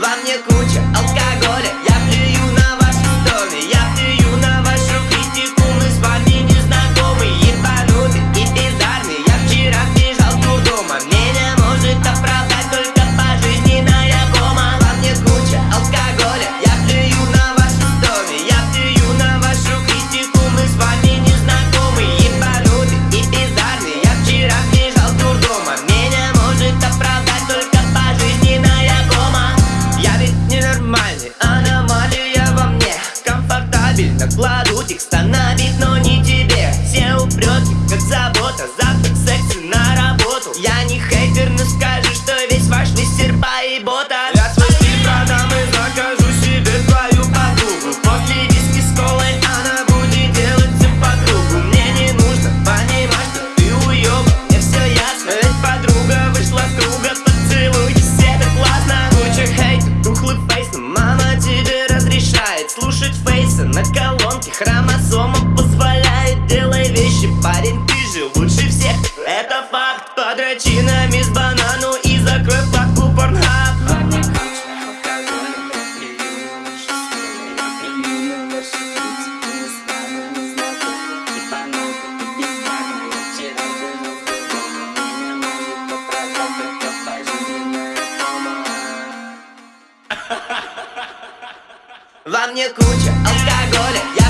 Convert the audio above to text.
Во мне куча алкоголя остановить, но не тебе. Все упреки, как забота, завтрак, секс на работу. Я Это факт, подрочинами с банану и закрой папку порнхаб Во мне куча алкоголя,